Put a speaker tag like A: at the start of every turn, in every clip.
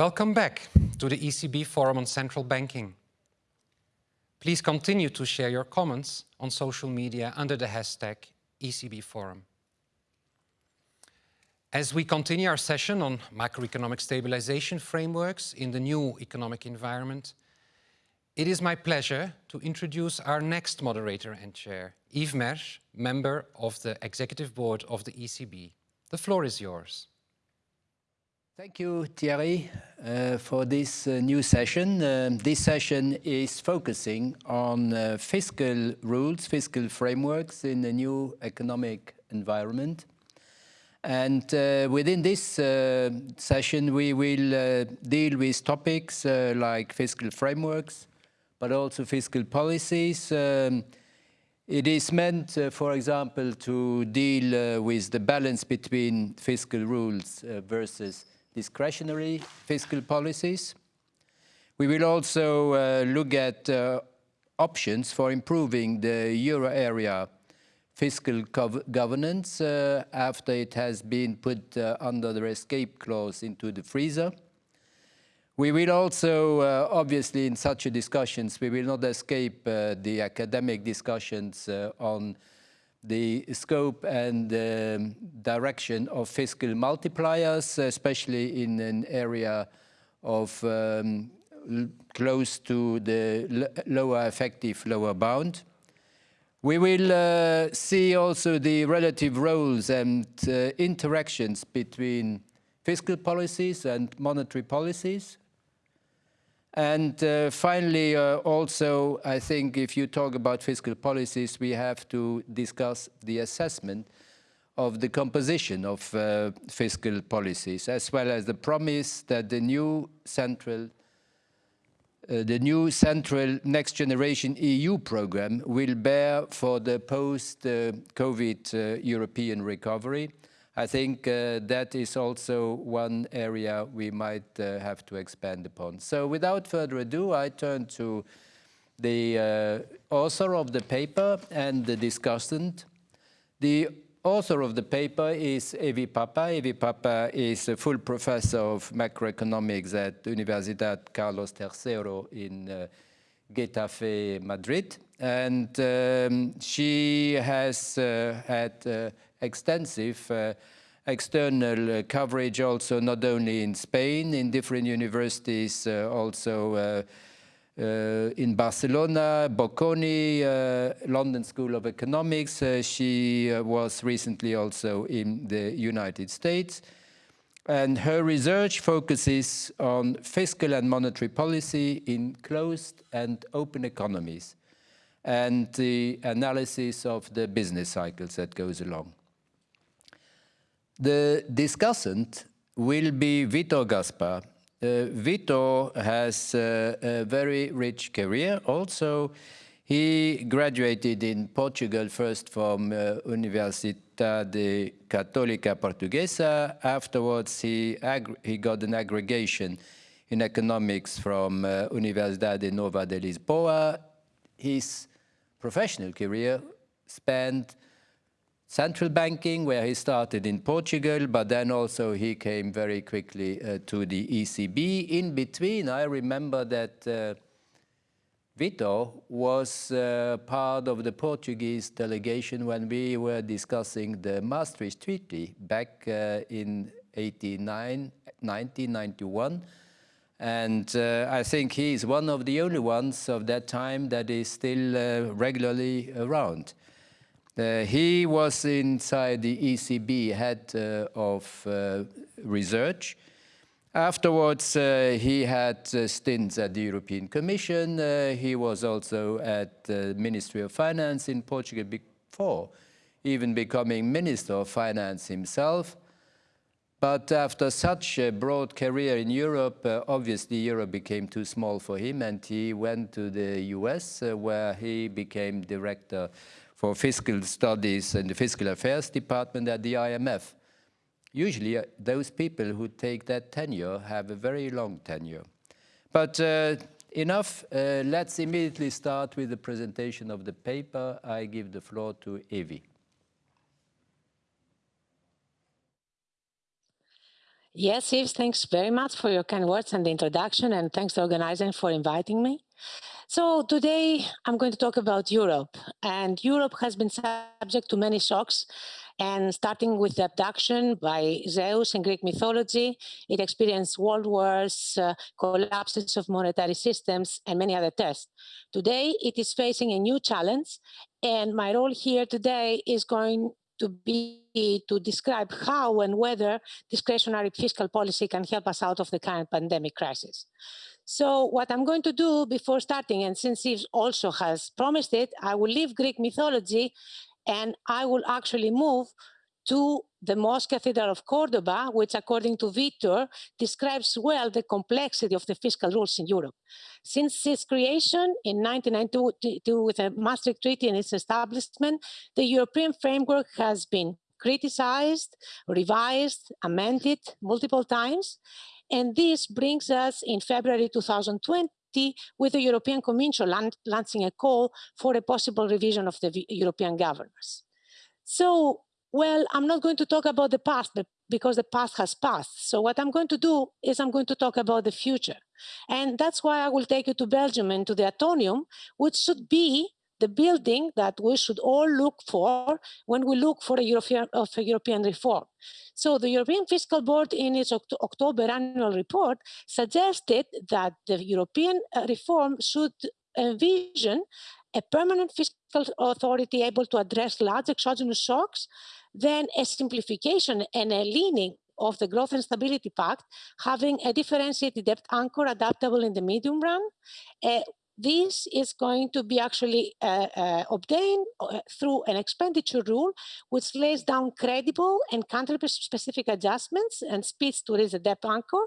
A: Welcome back to the ECB Forum on Central Banking. Please continue to share your comments on social media under the hashtag ECB Forum. As we continue our session on macroeconomic stabilization frameworks in the new economic environment, it is my pleasure to introduce our next moderator and chair, Yves Mersch, member of the Executive Board of the ECB. The floor is yours.
B: Thank you, Thierry, uh, for this uh, new session. Uh, this session is focusing on uh, fiscal rules, fiscal frameworks in the new economic environment. And uh, within this uh, session, we will deal with topics like fiscal frameworks, but also fiscal policies. Um, it is meant, for example, to deal with the balance between fiscal rules versus discretionary fiscal policies. We will also uh, look at uh, options for improving the euro area fiscal governance uh, after it has been put uh, under the escape clause into the freezer. We will also, uh, obviously, in such discussions, we will not escape uh, the academic discussions on the scope and um, direction of fiscal multipliers, especially in an area of um, close to the lower effective lower bound. We will uh, see also the relative roles and uh, interactions between fiscal policies and monetary policies. And uh, finally, uh, also, I think if you talk about fiscal policies, we have to discuss the assessment of the composition of uh, fiscal policies, as well as the promise that the new central uh, the new central next generation EU program will bear for the post-COVID uh, European recovery I think uh, that is also one area we might uh, have to expand upon. So without further ado, I turn to the uh, author of the paper and the discussant. The author of the paper is Evi Pappa. Evi Pappa is a full professor of macroeconomics at Universidad Carlos III in uh, Getafe, Madrid. And um, she has uh, had uh, extensive uh, external uh, coverage also not only in Spain, in different universities, uh, also in Barcelona, Bocconi, London School of Economics. she was recently also in the United States and her research focuses on fiscal and monetary policy in closed and open economies and the analysis of the business cycles that goes along. The discussant will be Vitor Gaspar. Uh, Vitor has uh, a very rich career. Also, he graduated in Portugal first from uh, Universidade Católica Portuguesa. Afterwards, he, he got an aggregation in economics from uh, Universidade Nova de Lisboa. His professional career spanned central banking, where he started in Portugal, but then also he came very quickly uh, to the ECB. In between, I remember that uh, Vitor was uh, part of the Portuguese delegation when we were discussing the Maastricht Treaty back uh, in 89, 1991. And uh, I think he is one of the only ones of that time that is still uh, regularly around. Uh, he was inside the ECB head uh, of uh, research. Afterwards, uh, he had uh, stints at the European Commission. Uh, he was also at the Ministry of Finance in Portugal before even becoming Minister of Finance himself. But after such a broad career in Europe, obviously Europe became too small for him and he went to the US where he became director for fiscal studies and the fiscal affairs department at the IMF. Usually uh, those people who take that tenure have a very long tenure. But uh, enough, uh, let's immediately start with the presentation of the paper. I give the floor to Evi.
C: Yes, Yves, thanks very much for your kind words and the introduction, and thanks to organizing for inviting me. So today I'm going to talk about Europe, and Europe has been subject to many shocks, and starting with the abduction by Zeus in Greek mythology, it experienced world wars, uh, collapses of monetary systems, and many other tests. Today, it is facing a new challenge, and my role here today is going to be to describe how and whether discretionary fiscal policy can help us out of the current pandemic crisis. So what I'm going to do before starting, and since Yves also has promised it, I will leave Greek mythology and I will actually move to the Mosque Cathedral of Cordoba, which according to Victor, describes well the complexity of the fiscal rules in Europe. Since its creation in 1992 with the Maastricht Treaty and its establishment, the European framework has been criticized, revised, amended multiple times. And this brings us in February 2020 with the European Commission launching a call for a possible revision of the European governance. So well, I'm not going to talk about the past because the past has passed. So what I'm going to do is I'm going to talk about the future. And that's why I will take you to Belgium and to the Atomium, which should be the building that we should all look for when we look for a European, of a European reform. So the European Fiscal Board in its Oct October annual report suggested that the European uh, reform should envision a permanent fiscal authority able to address large exogenous shocks then a simplification and a leaning of the Growth and Stability Pact, having a differentiated debt anchor adaptable in the medium run, uh, this is going to be actually uh, uh, obtained uh, through an expenditure rule, which lays down credible and country-specific adjustments and speeds to raise the debt anchor,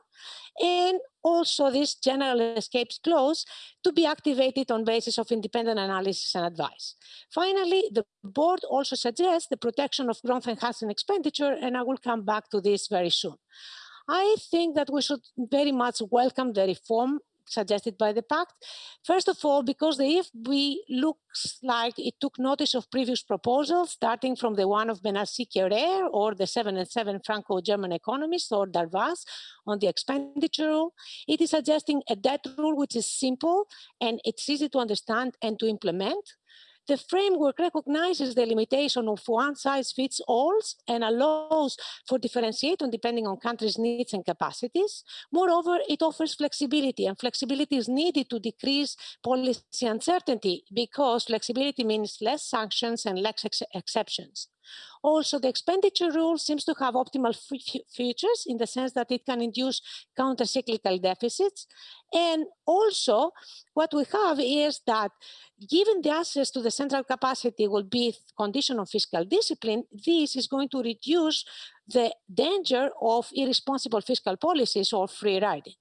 C: and also this general escapes clause to be activated on basis of independent analysis and advice. Finally, the board also suggests the protection of growth enhancing expenditure, and I will come back to this very soon. I think that we should very much welcome the reform suggested by the pact. First of all, because the EFB looks like it took notice of previous proposals, starting from the one of Bénassy-Quéré or the 7 and 7 Franco-German economist or Darvas on the expenditure rule. It is suggesting a debt rule which is simple and it's easy to understand and to implement. The framework recognizes the limitation of one size fits all and allows for differentiation depending on countries' needs and capacities. Moreover, it offers flexibility and flexibility is needed to decrease policy uncertainty because flexibility means less sanctions and less ex exceptions. Also, the expenditure rule seems to have optimal features in the sense that it can induce counter-cyclical deficits. And also, what we have is that given the access to the central capacity will be condition of fiscal discipline, this is going to reduce the danger of irresponsible fiscal policies or free riding.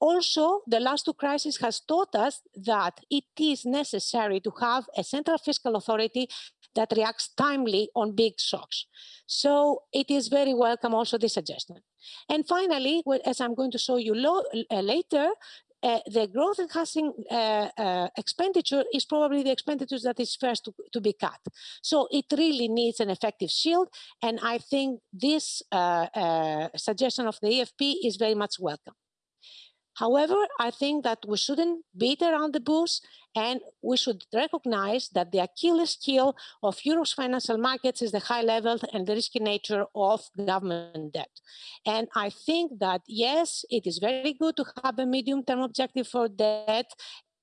C: Also, the last two crises has taught us that it is necessary to have a central fiscal authority that reacts timely on big shocks. So it is very welcome also this suggestion. And finally, as I'm going to show you uh, later, uh, the growth enhancing uh, uh, expenditure is probably the expenditures that is first to, to, be cut. So it really needs an effective shield. And I think this uh, uh, suggestion of the EFB is very much welcome. However, I think that we shouldn't beat around the bush and we should recognize that the Achilles heel of Europe's financial markets is the high level and the risky nature of government debt. And I think that, yes, it is very good to have a medium-term objective for debt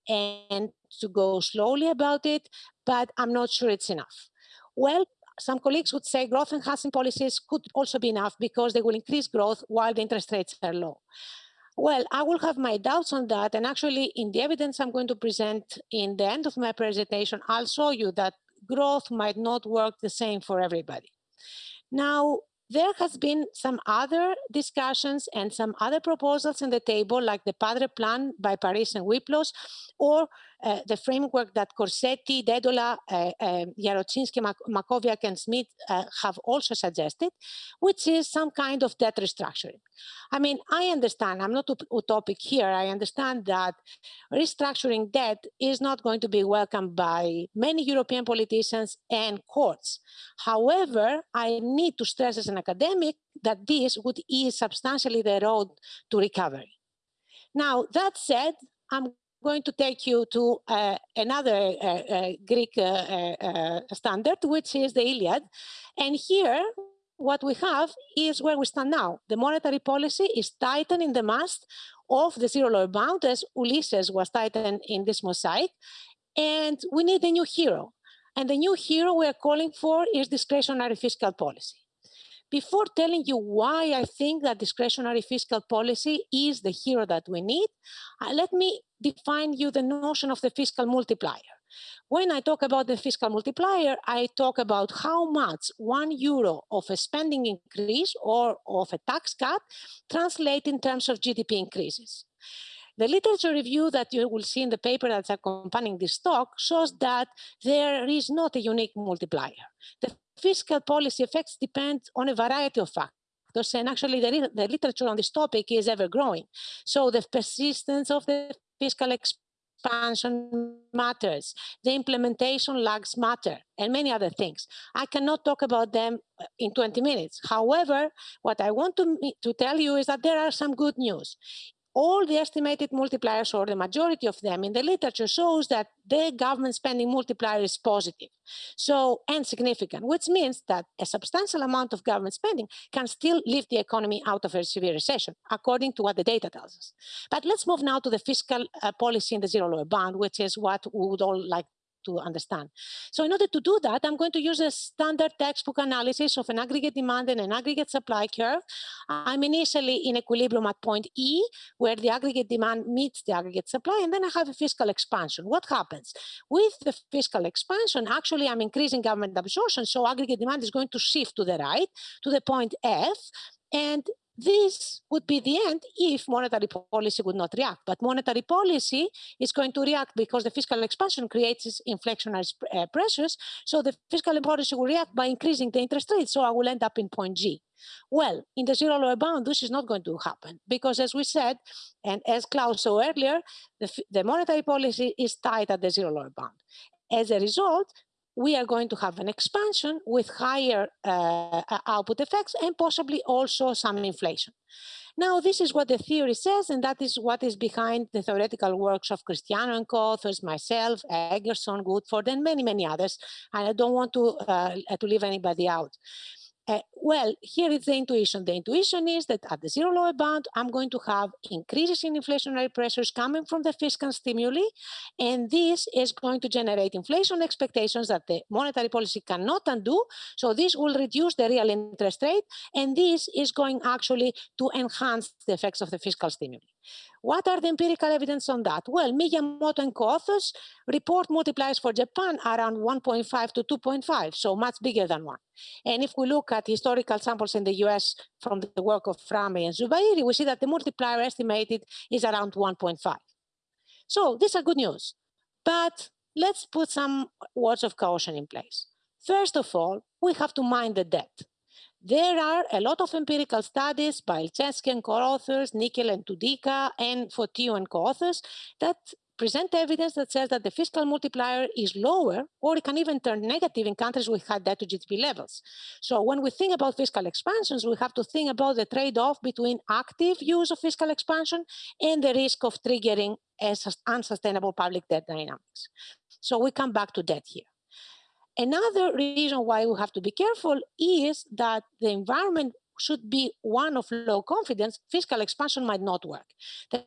C: and to go slowly about it, but I'm not sure it's enough. Well, some colleagues would say growth enhancing policies could also be enough because they will increase growth while the interest rates are low. Well, I will have my doubts on that. And actually, in the evidence I'm going to present in the end of my presentation, I'll show you that growth might not work the same for everybody. Now, there has been some other discussions and some other proposals in the table, like the Padre Plan by Paris and Wyplosz, or uh, the framework that Corsetti, Dedola, uh, uh, Jarociński, Mak Maćkowiak, and Smith uh, have also suggested, which is some kind of debt restructuring. I mean, I understand, I'm not utopic here, I understand that restructuring debt is not going to be welcomed by many European politicians and courts. However, I need to stress as an academic that this would ease substantially the road to recovery. Now, that said, I'm going to take you to uh, another uh, uh, Greek uh, uh, standard, which is the Iliad. And here, what we have is where we stand now. The monetary policy is tightening the mast of the zero lower bound, as Ulysses was tightened in this mosaic. And we need a new hero. And the new hero we are calling for is discretionary fiscal policy. Before telling you why I think that discretionary fiscal policy is the hero that we need, uh, let me define you the notion of the fiscal multiplier. When I talk about the fiscal multiplier, I talk about how much one euro of a spending increase or of a tax cut translate in terms of GDP increases. The literature review that you will see in the paper that's accompanying this talk shows that there is not a unique multiplier. The fiscal policy effects depend on a variety of factors, and actually the, the literature on this topic is ever growing. So the persistence of the fiscal expansion matters, the implementation lags matter, and many other things. I cannot talk about them uh, in 20 minutes. However, what I want to, to tell you is that there are some good news all the estimated multipliers or the majority of them in the literature shows that the government spending multiplier is positive. So and significant which means that a substantial amount of government spending can still lift the economy out of a severe recession according to what the data tells us. But let's move now to the fiscal uh, policy in the zero lower bound which is what we would all like to understand. So in order to do that, I'm going to use a standard textbook analysis of an aggregate demand and an aggregate supply curve. I'm initially in equilibrium at point E, where the aggregate demand meets the aggregate supply, and then I have a fiscal expansion. What happens? With the fiscal expansion, actually I'm increasing government absorption, so aggregate demand is going to shift to the right, to the point F, and this would be the end if monetary policy would not react. But monetary policy is going to react because the fiscal expansion creates inflationary uh, pressures. So the fiscal policy will react by increasing the interest rate. So I will end up in point G. Well, in the zero lower bound, this is not going to happen because, as we said, and as Klaus saw earlier, the, the monetary policy is tight at the zero lower bound. As a result, we are going to have an expansion with higher uh, output effects and possibly also some inflation. Now, this is what the theory says, and that is what is behind the theoretical works of Christiano and co-authors, myself, Eggertsson, Woodford, and many, many others. And I don't want to, uh, to leave anybody out. Uh, well, here is the intuition. The intuition is that at the zero lower bound, I'm going to have increases in inflationary pressures coming from the fiscal stimuli, and this is going to generate inflation expectations that the monetary policy cannot undo. So this will reduce the real interest rate, and this is going actually to enhance the effects of the fiscal stimuli. What are the empirical evidence on that? Well, Miyamoto and co-authors report multipliers for Japan around 1.5 to 2.5, so much bigger than one. And if we look at historical samples in the US from the work of Frame and Zubairy, we see that the multiplier estimated is around 1.5. So these are good news. But let's put some words of caution in place. First of all, we have to mind the debt. There are a lot of empirical studies by Ilzetzki and co-authors, Nickel and Tudyka, and Fotiou and co-authors that present evidence that says that the fiscal multiplier is lower or it can even turn negative in countries with high debt to GDP levels. So when we think about fiscal expansions, we have to think about the trade-off between active use of fiscal expansion and the risk of triggering unsustainable public debt dynamics. So we come back to debt here. Another reason why we have to be careful is that the environment should be one of low confidence, fiscal expansion might not work.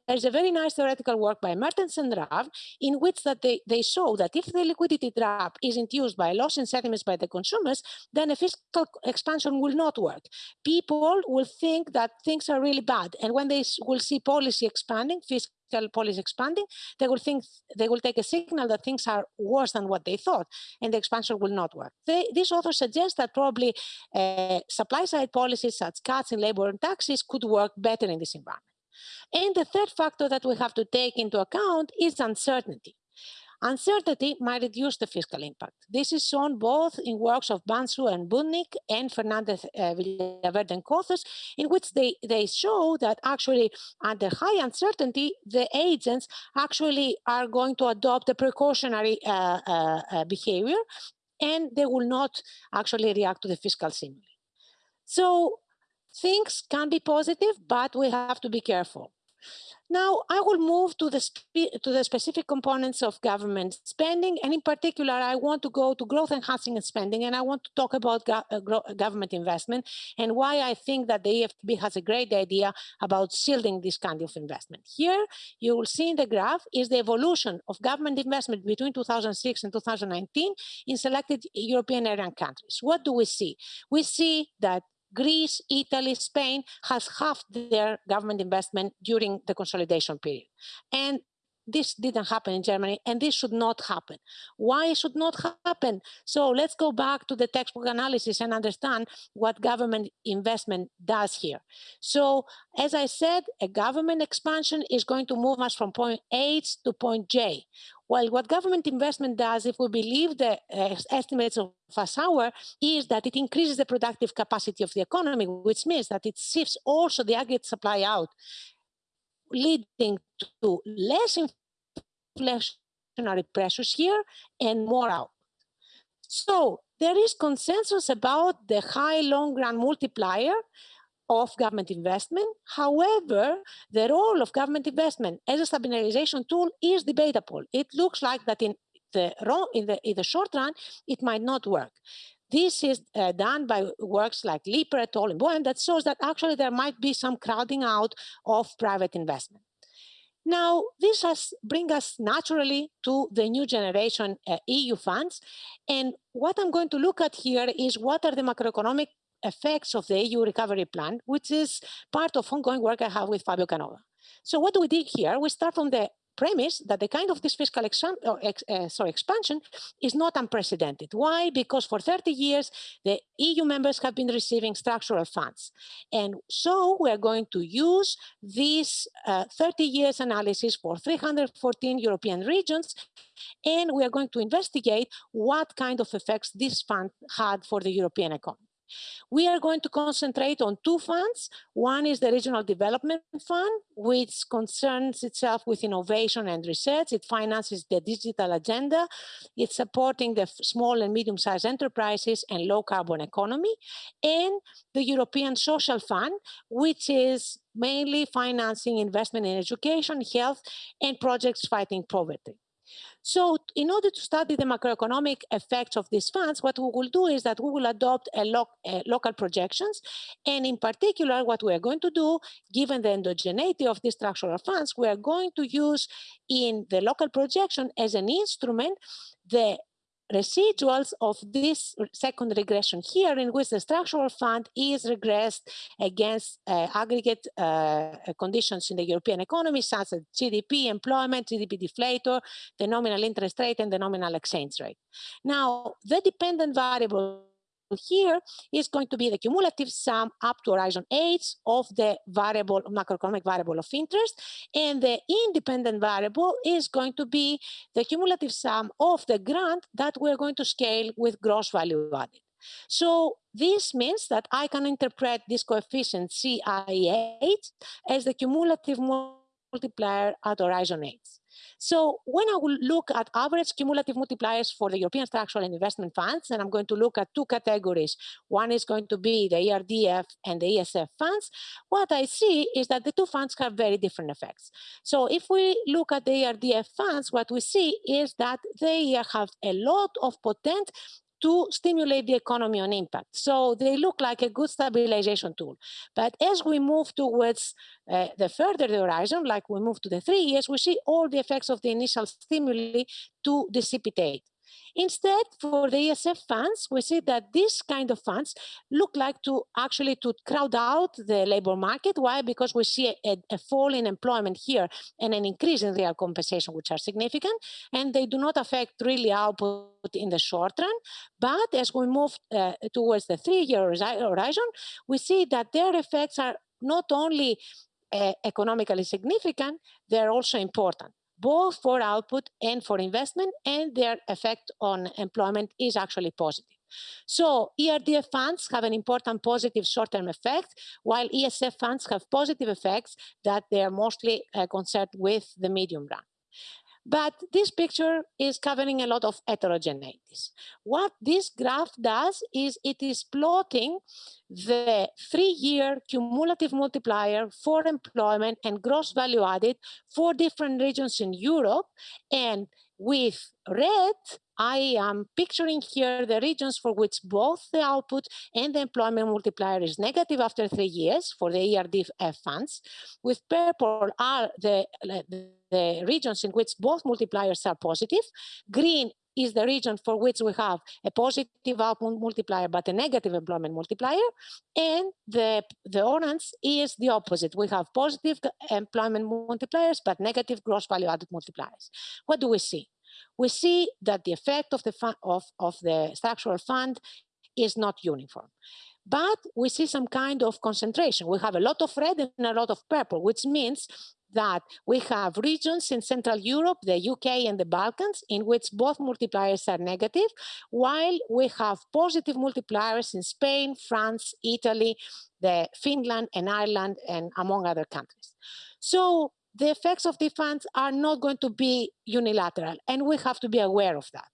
C: There's a very nice theoretical work by Mertens and Ravn in which that they, they show that if the liquidity trap is induced by loss in sentiments by the consumers, then a fiscal expansion will not work. People will think that things are really bad. And when they will see policy expanding, fiscal policy expanding, they will think they will take a signal that things are worse than what they thought, and the expansion will not work. They, these authors suggest that probably uh, supply side policies such cuts in labor and taxes could work better in this environment. And the third factor that we have to take into account is uncertainty. Uncertainty might reduce the fiscal impact. This is shown both in works of Bansou and Budnik and Fernandez uh, Villaverde and Cothos, in which they, they show that actually under high uncertainty, the agents actually are going to adopt a precautionary uh, uh, uh behavior and they will not actually react to the fiscal stimuli. So things can be positive, but we have to be careful. Now, I will move to the, to the specific components of government spending, and in particular, I want to go to growth enhancing spending, and I want to talk about go uh, government investment and why I think that the EFB has a great idea about shielding this kind of investment. Here, you will see in the graph is the evolution of government investment between 2006 and 2019 in selected European area countries. What do we see? We see that Greece, Italy, Spain has halved their government investment during the consolidation period. And this didn't happen in Germany, and this should not happen. Why should not happen? So let's go back to the textbook analysis and understand what government investment does here. So as I said, a government expansion is going to move us from point H to point J. Well, what government investment does, if we believe the estimates of Aschauer, is that it increases the productive capacity of the economy, which means that it shifts also the aggregate supply out, leading to less inflationary pressures here and more out. So there is consensus about the high long run multiplier of government investment. However, the role of government investment as a stabilization tool is debatable. It looks like that in the, in the, in the short run, it might not work. This is uh, done by works like Leeper et al. in and that shows that actually there might be some crowding out of private investment. Now, this has bring us naturally to the new generation uh, EU funds. And what I'm going to look at here is what are the macroeconomic effects of the EU recovery plan, which is part of ongoing work I have with Fabio Canova. So what we did here? We start from the premise that the kind of this fiscal uh, sorry, expansion is not unprecedented. Why? Because for 30 years, the EU members have been receiving structural funds. And so we are going to use this uh, 30 years analysis for 314 European regions, and we are going to investigate what kind of effects this fund had for the European economy. We are going to concentrate on two funds. One is the Regional Development Fund, which concerns itself with innovation and research. It finances the digital agenda. It's supporting the small and medium-sized enterprises and low carbon economy. And the European Social Fund, which is mainly financing investment in education, health, and projects fighting poverty. So in order to study the macroeconomic effects of these funds, what we will do is that we will adopt a, lo local projections. And in particular, what we are going to do, given the endogeneity of these structural funds, we are going to use in the local projection as an instrument the residuals of this second regression here in which the structural fund is regressed against uh, aggregate uh, conditions in the European economy such as GDP, employment, GDP deflator, the nominal interest rate and the nominal exchange rate. Now, the dependent variable here is going to be the cumulative sum up to horizon H of the variable macroeconomic variable of interest. And the independent variable is going to be the cumulative sum of the grant that we're going to scale with gross value added. So this means that I can interpret this coefficient CIH as the cumulative multiplier at horizon H. So when I will look at average cumulative multipliers for the European structural and investment funds, and I'm going to look at two categories. One is going to be the ERDF and the ESF funds. What I see is that the two funds have very different effects. So if we look at the ERDF funds, what we see is that they have a lot of potent to stimulate the economy on impact. So they look like a good stabilization tool. But as we move towards uh, the further the horizon, like we move to the three years, we see all the effects of the initial stimuli to dissipate. Instead, for the ESF funds, we see that these kind of funds look like to actually to crowd out the labor market. Why? Because we see a, a fall in employment here and an increase in real compensation, which are significant, and they do not affect really output in the short run. But as we move uh, towards the three-year horizon, we see that their effects are not only uh, economically significant, they're also important. Both for output and for investment, and their effect on employment is actually positive. So ERDF funds have an important positive short-term effect, while ESF funds have positive effects that they are mostly uh, concerned with the medium run. But this picture is covering a lot of heterogeneities. What this graph does is it is plotting the three-year cumulative multiplier for employment and gross value added for different regions in Europe. And with red, I am picturing here the regions for which both the output and the employment multiplier is negative after three years for the ERDF uh, funds. With purple are the, the regions in which both multipliers are positive. Green is the region for which we have a positive output multiplier but a negative employment multiplier. And the, the orange is the opposite. We have positive uh, employment multipliers but negative gross value added multipliers. What do we see? We see that the effect of the, of, of the structural fund is not uniform. But we see some kind of concentration. We have a lot of red and a lot of purple, which means that we have regions in Central Europe, the UK and the Balkans, in which both multipliers are negative, while we have positive multipliers in Spain, France, Italy, the Finland and Ireland, and among other countries. So the effects of the funds are not going to be unilateral, and we have to be aware of that.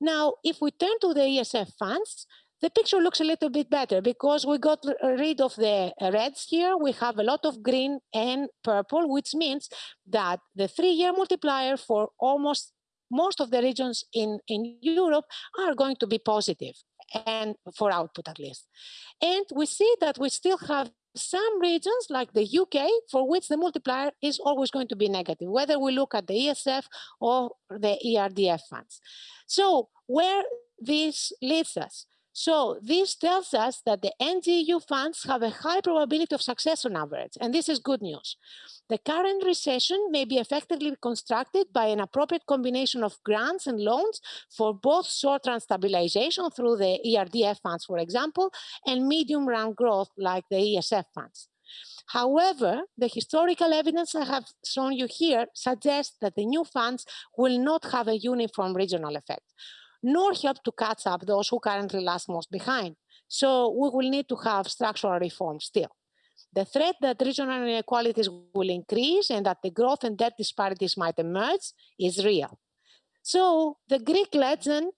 C: Now, if we turn to the ESF funds, the picture looks a little bit better because we got rid of the uh, reds here. We have a lot of green and purple, which means that the three-year multiplier for almost most of the regions in, in Europe are going to be positive and for output at least. And we see that we still have some regions like the UK for which the multiplier is always going to be negative, whether we look at the ESF or the ERDF funds. So where this leads us? So this tells us that the NGEU funds have a high probability of success on average, and this is good news. The current recession may be effectively constructed by an appropriate combination of grants and loans for both short-run stabilization through the ERDF funds, for example, and medium-run growth like the ESF funds. However, the historical evidence I have shown you here suggests that the new funds will not have a uniform regional effect, nor help to catch up those who currently lag most behind. So we will need to have structural reform still. The threat that regional inequalities will increase and that the growth and debt disparities might emerge is real. So the Greek legend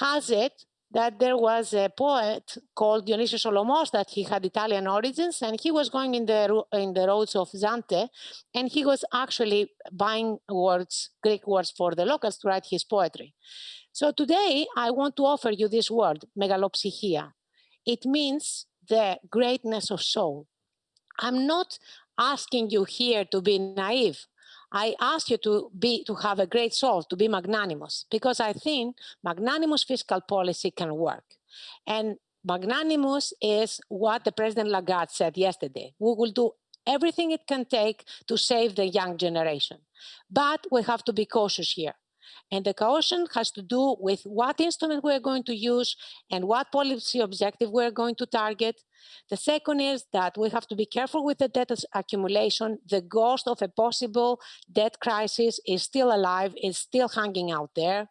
C: has it that there was a poet called Dionysius Solomos that he had Italian origins and he was going in the in the roads of Zante and he was actually buying words, Greek words for the locals to write his poetry. So today I want to offer you this word, megalopsychia. It means the greatness of soul. I'm not asking you here to be naive. I ask you to be to have a great soul, to be magnanimous, because I think magnanimous fiscal policy can work. And magnanimous is what the President Lagarde said yesterday. We will do everything it can take to save the young generation. But we have to be cautious here. And the caution has to do with what instrument we're going to use and what policy objective we're going to target. The second is that we have to be careful with the debt accumulation. The ghost of a possible debt crisis is still alive, is still hanging out there.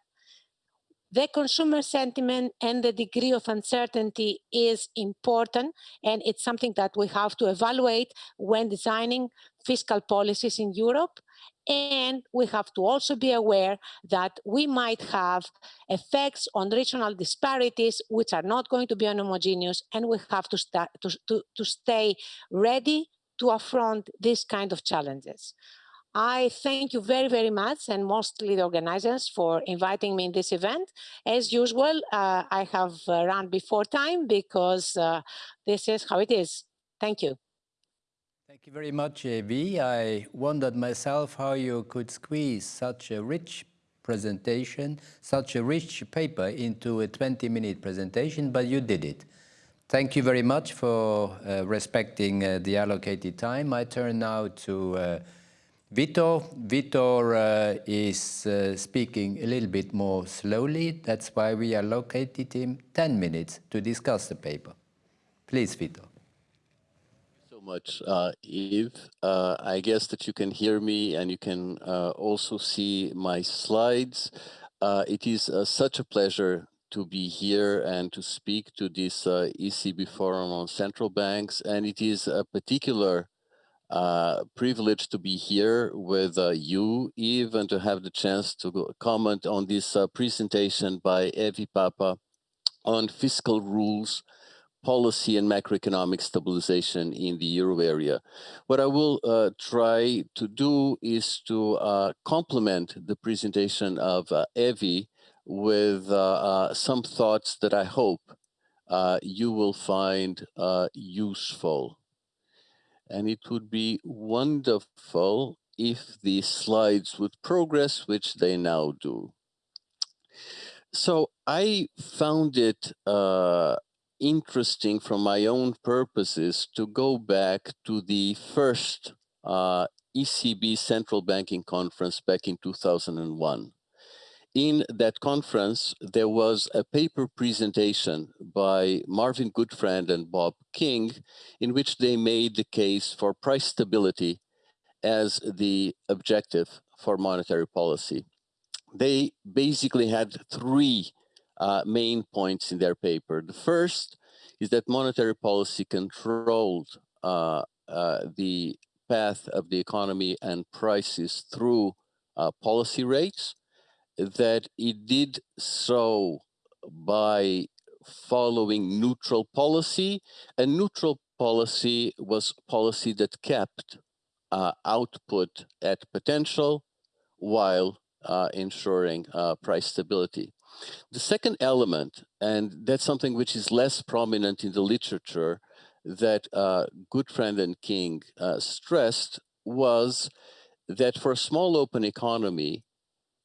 C: The consumer sentiment and the degree of uncertainty is important, and it's something that we have to evaluate when designing fiscal policies in Europe. And we have to also be aware that we might have effects on regional disparities, which are not going to be homogeneous, and we have to, start, to, to, to stay ready to affront these kind of challenges. I thank you very, very much, and mostly the organizers for inviting me in this event. As usual, uh, I have uh, run before time because uh, this is how it is. Thank you.
B: Thank you very much, Evie. I wondered myself how you could squeeze such a rich presentation, such a rich paper into a 20-minute presentation, but you did it. Thank you very much for uh, respecting uh, the allocated time. I turn now to uh, Vitor. Vitor uh, is uh, speaking a little bit more slowly. That's why we allocated him 10 minutes to discuss the paper. Please, Vitor
D: much, uh, Eve. Uh, I guess that you can hear me and you can uh, also see my slides. Uh, it is uh, such a pleasure to be here and to speak to this uh, ECB forum on central banks. And it is a particular privilege to be here with you, Eve, and to have the chance to comment on this presentation by Evi Pappa on fiscal rules policy and macroeconomic stabilization in the euro area. What I will uh, try to do is to uh, complement the presentation of uh, Evi with uh, uh, some thoughts that I hope uh, you will find useful. And it would be wonderful if the slides would progress, which they now do. So I found it uh, interesting from my own purposes to go back to the first uh, ECB central banking conference back in 2001. In that conference, there was a paper presentation by Marvin Goodfriend and Bob King, in which they made the case for price stability as the objective for monetary policy. They basically had three uh, main points in their paper. The first is that monetary policy controlled uh, uh, the path of the economy and prices through uh, policy rates, that it did so by following neutral policy, and neutral policy was policy that kept uh, output at potential while uh, ensuring uh, price stability. The second element, and that's something which is less prominent in the literature that uh, Goodfriend and King uh, stressed, was that for a small open economy,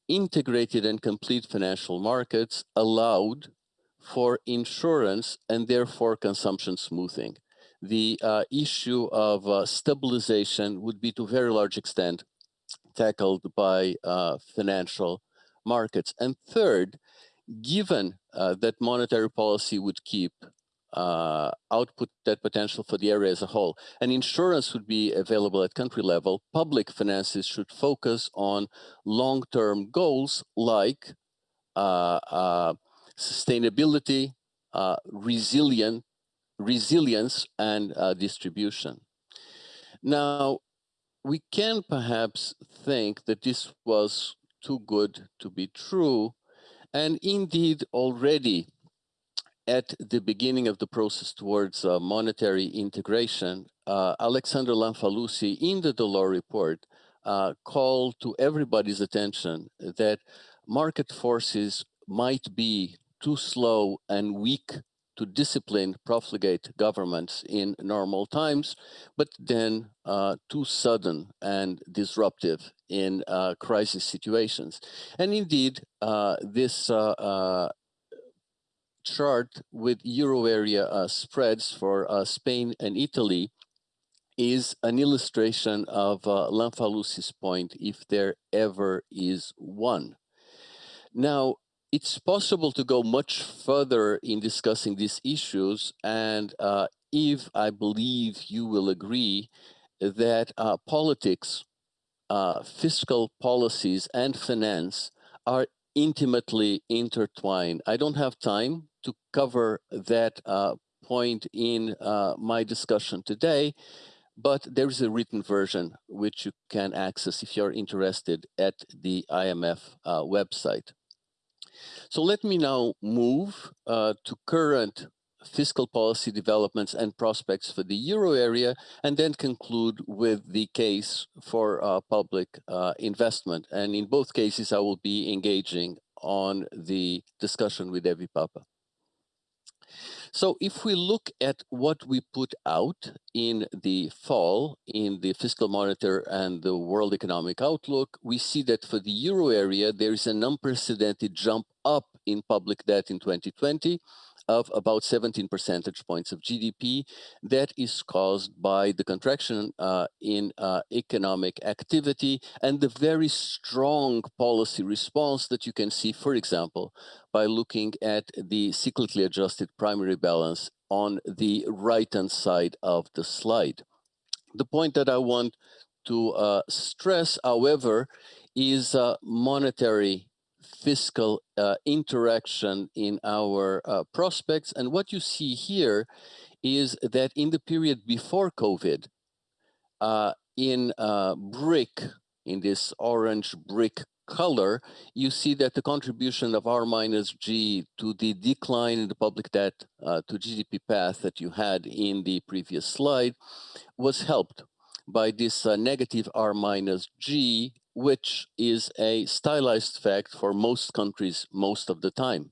D: integrated and complete financial markets allowed for insurance and therefore consumption smoothing. The uh, issue of uh, stabilization would be to a very large extent tackled by uh, financial markets. And third, given uh, that monetary policy would keep uh, output that potential for the area as a whole, and insurance would be available at country level, public finances should focus on long-term goals like uh, uh sustainability, uh, resilient, resilience, and uh, distribution. Now, we can perhaps think that this was too good to be true. And indeed, already at the beginning of the process towards uh, monetary integration, uh, Alexander Lamfalussy in the Delors report uh, called to everybody's attention that market forces might be too slow and weak to discipline profligate governments in normal times, but then uh, too sudden and disruptive in uh, crisis situations. And indeed, uh, this uh, uh, chart with euro area spreads for Spain and Italy is an illustration of uh, Lamfalussy's point, if there ever is one. Now, it's possible to go much further in discussing these issues. And uh, if I believe you will agree that uh, politics, uh, fiscal policies, and finance are intimately intertwined. I don't have time to cover that uh, point in uh, my discussion today, but there is a written version which you can access if you're interested at the IMF uh, website. So let me now move uh, to current fiscal policy developments and prospects for the euro area, and then conclude with the case for uh, public uh, investment. And in both cases, I will be engaging on the discussion with Evi Pappa. So if we look at what we put out in the fall in the fiscal monitor and the world economic outlook, we see that for the euro area, there is an unprecedented jump up in public debt in 2020 of about 17 percentage points of GDP. That is caused by the contraction uh, in uh, economic activity and the very strong policy response that you can see, for example, by looking at the cyclically adjusted primary balance on the right-hand side of the slide. The point that I want to uh, stress, however, is uh, monetary fiscal uh, interaction in our uh, prospects. And what you see here is that in the period before COVID, uh, in uh, brick, in this orange brick color, you see that the contribution of R minus G to the decline in the public debt uh, to GDP path that you had in the previous slide was helped by this uh, negative R minus G, which is a stylized fact for most countries most of the time.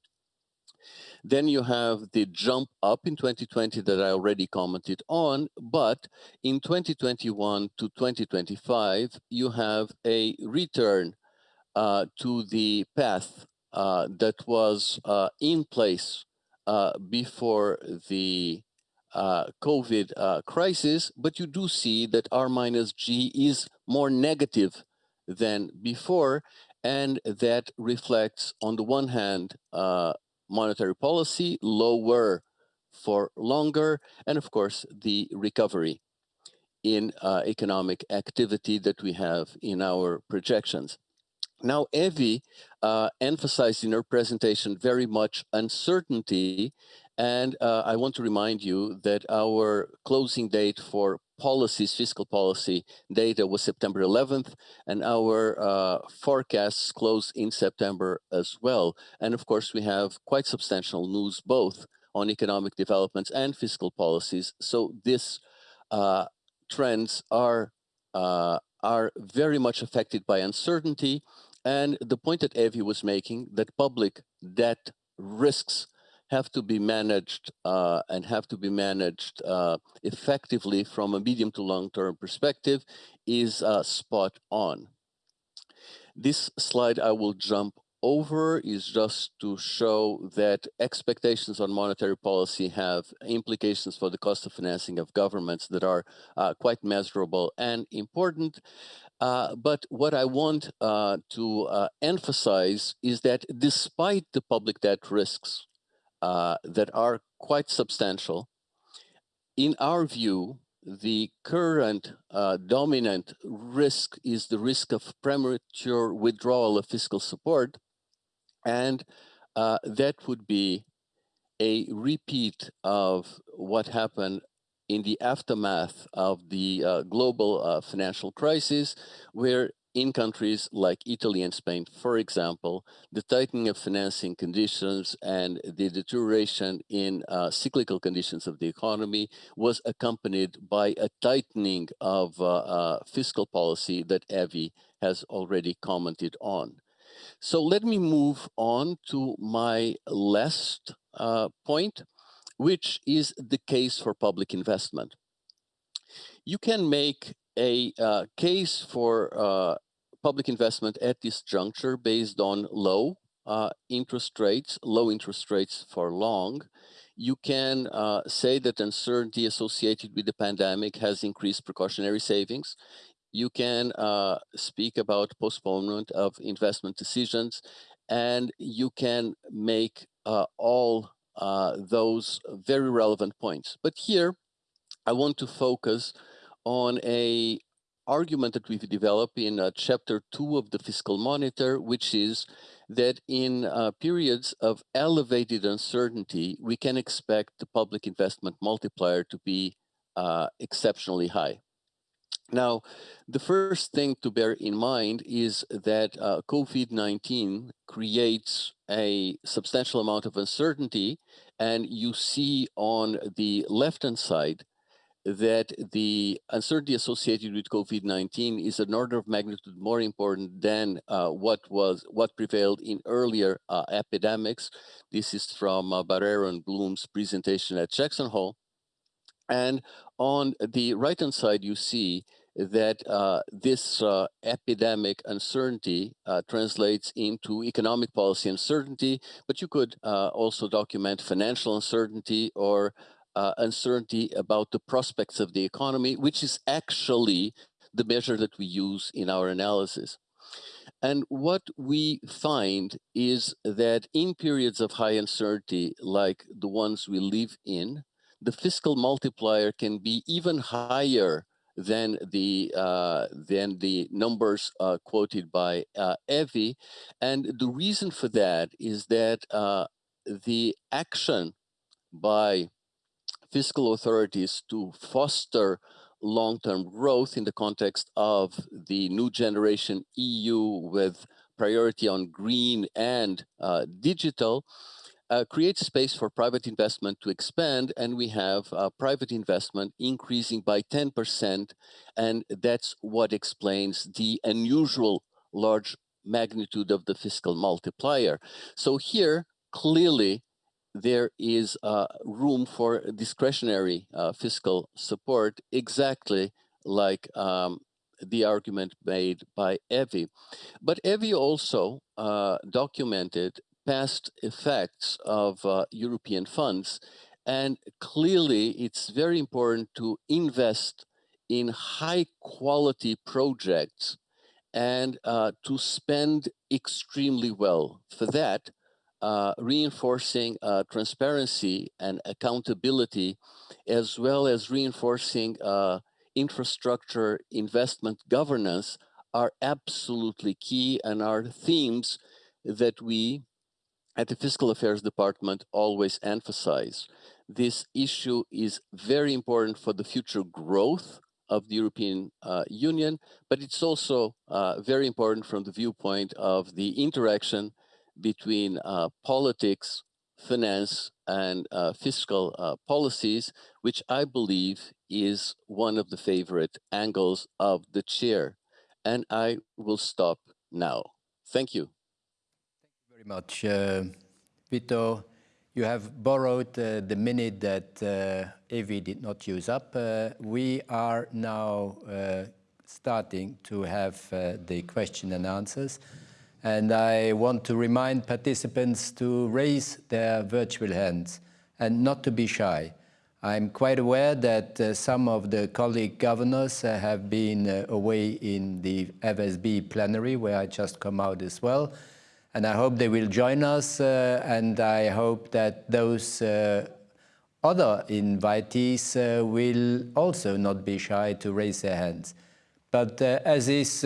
D: Then you have the jump up in 2020 that I already commented on, but in 2021 to 2025, you have a return uh, to the path uh, that was uh, in place uh, before the uh, COVID uh, crisis, but you do see that R minus G is more negative than before, and that reflects, on the one hand, monetary policy, lower for longer, and of course, the recovery in uh, economic activity that we have in our projections. Now, Evi uh, emphasized in her presentation very much uncertainty, and uh, I want to remind you that our closing date for policies, fiscal policy data was September 11th, and our uh, forecasts close in September as well. And of course, we have quite substantial news both on economic developments and fiscal policies. So these uh, trends are uh, are very much affected by uncertainty. And the point that Evi was making that public debt risks have to be managed uh, and have to be managed uh, effectively from a medium to long term perspective is uh, spot on. This slide I will jump over is just to show that expectations on monetary policy have implications for the cost of financing of governments that are uh, quite measurable and important. Uh, but what I want uh, to uh, emphasize is that despite the public debt risks uh, that are quite substantial. In our view, the current uh, dominant risk is the risk of premature withdrawal of fiscal support, and uh, that would be a repeat of what happened in the aftermath of the uh, global uh, financial crisis, where in countries like Italy and Spain, for example, the tightening of financing conditions and the deterioration in uh, cyclical conditions of the economy was accompanied by a tightening of uh, uh, fiscal policy that Evi has already commented on. So let me move on to my last uh, point, which is the case for public investment. You can make a uh, case for uh, public investment at this juncture based on low uh, interest rates, low interest rates for long. You can uh, say that uncertainty associated with the pandemic has increased precautionary savings. You can uh, speak about postponement of investment decisions, and you can make uh, all uh, those very relevant points. But here, I want to focus on a argument that we've developed in uh, chapter two of the fiscal monitor, which is that in uh, periods of elevated uncertainty, we can expect the public investment multiplier to be uh, exceptionally high. Now, the first thing to bear in mind is that uh, COVID-19 creates a substantial amount of uncertainty, and you see on the left-hand side that the uncertainty associated with COVID-19 is an order of magnitude more important than uh, what was what prevailed in earlier uh, epidemics. This is from uh, Barrero and Bloom's presentation at Jackson Hole. And on the right-hand side, you see that uh, this uh, epidemic uncertainty uh, translates into economic policy uncertainty, but you could uh, also document financial uncertainty or uh, uncertainty about the prospects of the economy, which is actually the measure that we use in our analysis. And what we find is that in periods of high uncertainty, like the ones we live in, the fiscal multiplier can be even higher than the uh, than the numbers uh, quoted by uh, Evi, and the reason for that is that uh, the action by fiscal authorities to foster long-term growth in the context of the new generation EU with priority on green and uh, digital uh, creates space for private investment to expand, and we have uh, private investment increasing by 10%, and that's what explains the unusual large magnitude of the fiscal multiplier. So here, clearly, there is uh, room for discretionary uh, fiscal support, exactly like um, the argument made by Evi. But Evi also uh, documented past effects of uh, European funds. And clearly, it's very important to invest in high quality projects and uh, to spend extremely well. For that, uh, reinforcing uh, transparency and accountability, as well as reinforcing uh, infrastructure investment governance are absolutely key and are themes that we at the Fiscal Affairs Department always emphasize. This issue is very important for the future growth of the European uh, Union, but it's also uh, very important from the viewpoint of the interaction between uh, politics, finance, and uh, fiscal uh, policies, which I believe is one of the favorite angles of the chair. And I will stop now. Thank you Thank you
B: very much. Uh, Vito, you have borrowed uh, the minute that uh, did not use up. Uh, we are now starting to have the question and answers. And I want to remind participants to raise their virtual hands and not to be shy. I'm quite aware that uh, some of the colleague governors uh, have been uh, away in the FSB plenary, where I just come out as well and I hope they will join us uh, and I hope that those uh, other invitees uh, will also not be shy to raise their hands. But as is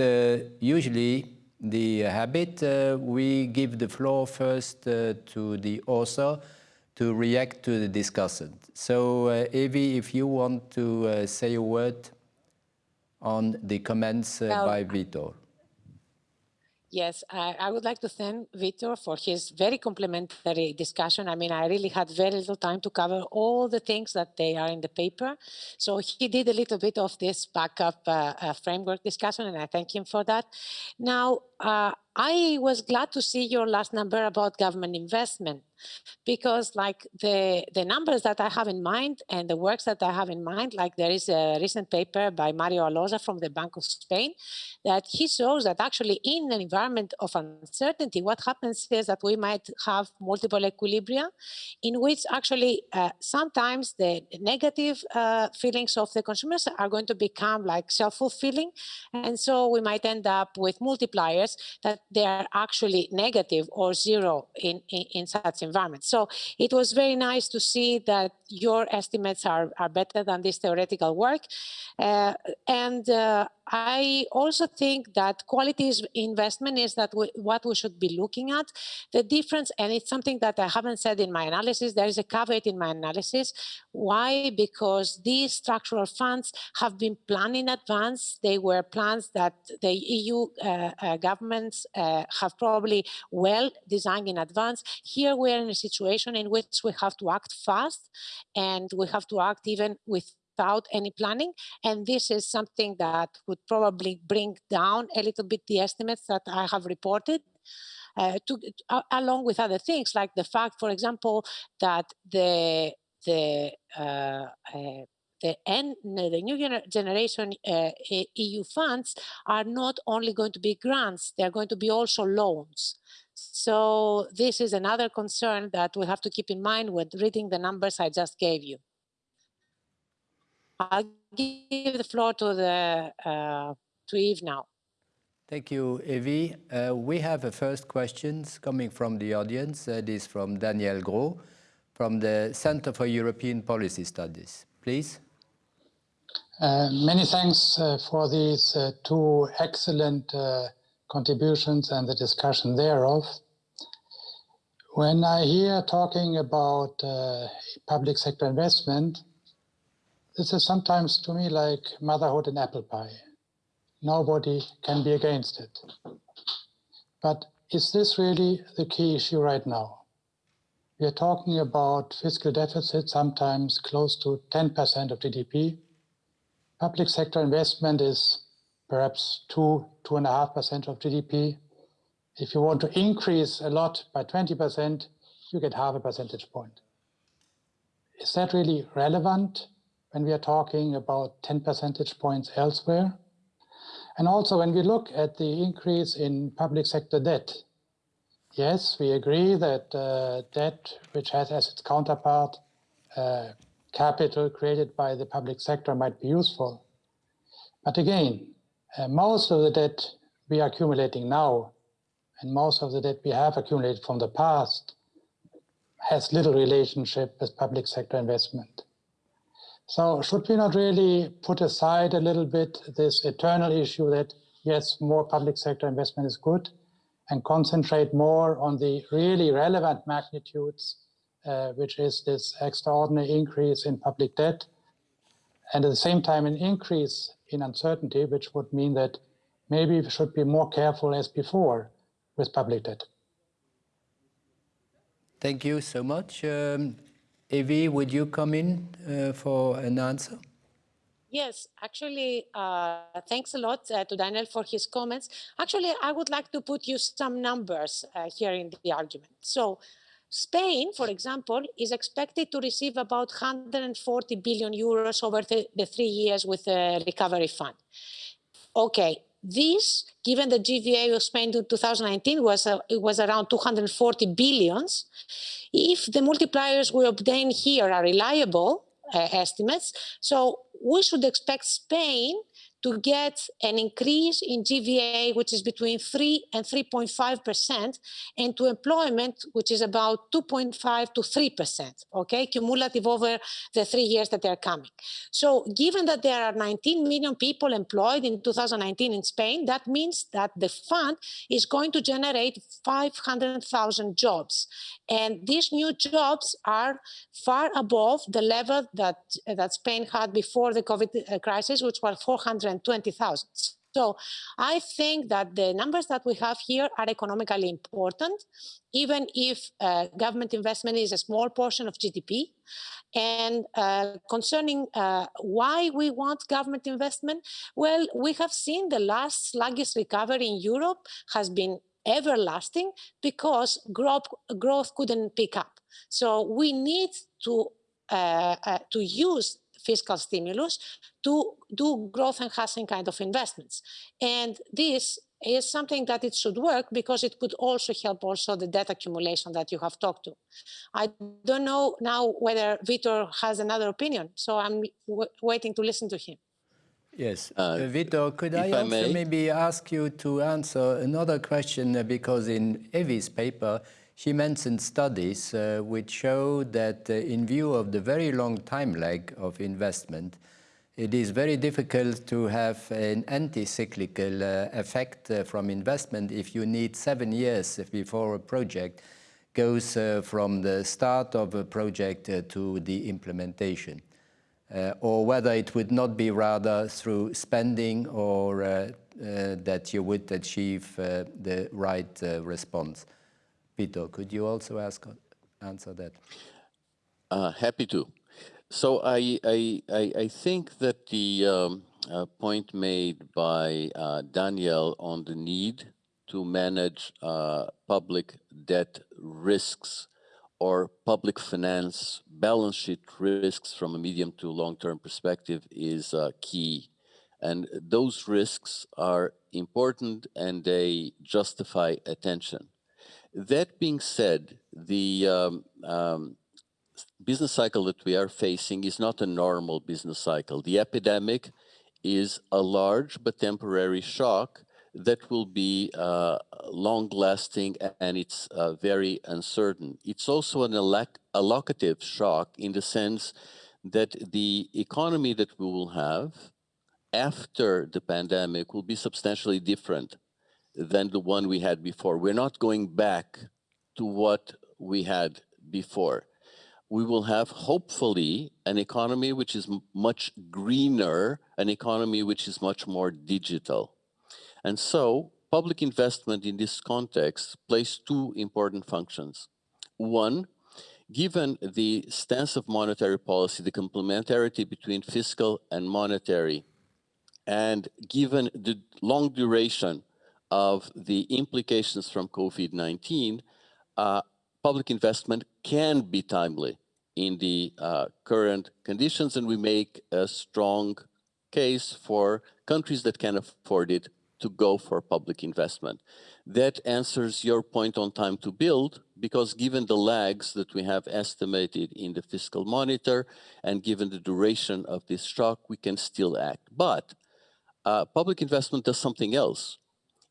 B: usually the habit, we give the floor first to the author to react to the discussant. So, uh, Evi, if you want to uh, say a word on the comments uh, well, by Vitor.
C: Yes, I, I, would like to thank Vitor for his very complimentary discussion. I mean, I really had very little time to cover all the things that they are in the paper. So he did a little bit of this backup uh, uh, framework discussion, and I thank him for that. Now, uh, I was glad to see your last number about government investment because like the the numbers that I have in mind and the works that I have in mind, like there is a recent paper by Mario Alloza from the Bank of Spain that he shows that actually in an environment of uncertainty, what happens is that we might have multiple equilibria in which actually uh, sometimes the negative uh, feelings of the consumers are going to become like self-fulfilling. And so we might end up with multipliers that they are actually negative or zero in, in, in such environments. So it was very nice to see that your estimates are, are better than this theoretical work. Uh, and uh, I also think that quality investment is that we, what we should be looking at. The difference, and it's something that I haven't said in my analysis, there is a caveat in my analysis. Why? Because these structural funds have been planned in advance. They were plans that the EU uh, uh, governments uh, have probably well designed in advance. Here we are in a situation in which we have to act fast and we have to act even with without any planning. And this is something that would probably bring down a little bit the estimates that I have reported. Uh, to, uh, along with other things like the fact, for example, that the the uh, uh the, N, the new gener generation uh, EU funds are not only going to be grants, they're going to be also loans. So this is another concern that we have to keep in mind when reading the numbers I just gave you. I'll give the floor to the uh, to Yves now.
B: Thank you, Evi. Uh, we have a first questions coming from the audience. It is from Daniel Gros from the Center for European Policy Studies. Please.
E: Uh, many thanks uh, for these uh, two excellent uh, contributions and the discussion thereof. When I hear talking about uh, public sector investment, this is sometimes to me like motherhood and apple pie. Nobody can be against it. But is this really the key issue right now? We are talking about fiscal deficit, sometimes close to 10% of GDP. Public sector investment is perhaps two, two and a half percent of GDP. If you want to increase a lot by 20%, you get half a percentage point. Is that really relevant when we are talking about 10 percentage points elsewhere? And also when we look at the increase in public sector debt, Yes, we agree that uh, debt, which has as its counterpart uh, capital created by the public sector, might be useful. But again, uh, most of the debt we are accumulating now, and most of the debt we have accumulated from the past, has little relationship with public sector investment. So should we not really put aside a little bit this eternal issue that yes, more public sector investment is good, and concentrate more on the really relevant magnitudes, uh, which is this extraordinary increase in public debt, and at the same time an increase in uncertainty, which would mean that maybe we should be more careful as before with public debt.
B: Thank you so much. Um, Evi, would you come in uh, for an answer?
C: Yes, actually, uh, thanks a lot uh, to Daniel for his comments. Actually, I would like to put you some numbers uh, here in the argument. So Spain, for example, is expected to receive about 140 billion euros over the, the three years with the recovery fund. Okay, this, given the GVA of Spain in 2019 was, uh, it was around 240 billions. If the multipliers we obtain here are reliable, uh, estimates. So we should expect Spain to get an increase in GVA, which is between 3 and 3.5%, and to employment, which is about 2.5 to 3%, okay, cumulative over the three years that they're coming. So given that there are 19 million people employed in 2019 in Spain, that means that the fund is going to generate 500,000 jobs. And these new jobs are far above the level that, that Spain had before the COVID uh, crisis, which was 400 120,000. So I think that the numbers that we have here are economically important, even if uh, government investment is a small portion of GDP. And uh, concerning uh, why we want government investment, well, we have seen the last sluggish recovery in Europe has been everlasting because growth, growth couldn't pick up. So we need to uh, uh, to use fiscal stimulus to do growth enhancing kind of investments. And this is something that it should work because it could also help also the debt accumulation that you have talked to. I don't know now whether Vitor has another opinion, so I'm waiting to listen to him.
B: Yes. Uh, uh, Vitor, could I also I maybe ask you to answer another question uh, because in Evi's paper, she mentioned studies uh, which show that uh, in view of the very long time lag of investment, it is very difficult to have an anti-cyclical uh, effect uh, from investment if you need seven years before a project goes uh, from the start of a project uh, to the implementation. or whether it would not be rather through spending or that you would achieve the right response. Could you also ask, answer that?
D: Uh, happy to. So I, I, I, I think that the um, uh, point made by uh, Daniel on the need to manage uh, public debt risks or public finance balance sheet risks from a medium to long-term perspective is uh, key. And those risks are important and they justify attention. That being said, the um, um, business cycle that we are facing is not a normal business cycle. The epidemic is a large but temporary shock that will be uh, long-lasting and it's uh, very uncertain. It's also an allocative shock in the sense that the economy that we will have after the pandemic will be substantially different than the one we had before. We're not going back to what we had before. We will have hopefully an economy which is much greener, an economy which is much more digital. And so public investment in this context plays two important functions. One, given the stance of monetary policy, the complementarity between fiscal and monetary, and given the long duration of the implications from COVID-19, uh, public investment can be timely in the uh, current conditions, and we make a strong case for countries that can afford it to go for public investment. That answers your point on time to build, because given the lags that we have estimated in the fiscal monitor, and given the duration of this shock, we can still act. But uh, public investment does something else.